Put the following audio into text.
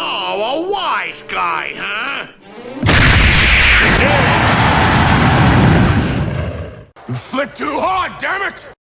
Oh, a wise guy, huh? You flick too hard, damn it!